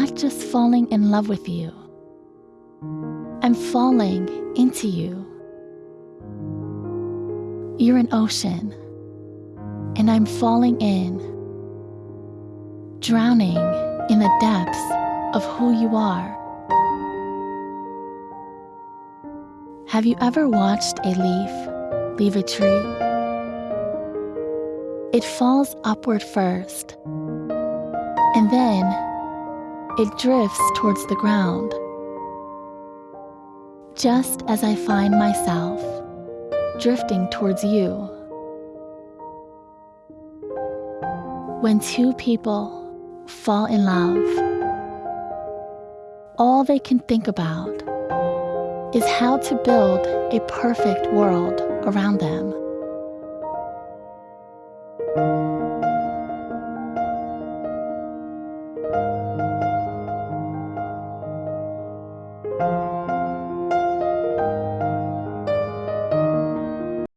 not just falling in love with you, I'm falling into you. You're an ocean, and I'm falling in, drowning in the depths of who you are. Have you ever watched a leaf leave a tree? It falls upward first, and then it drifts towards the ground. Just as I find myself drifting towards you. When two people fall in love, all they can think about is how to build a perfect world around them. Thank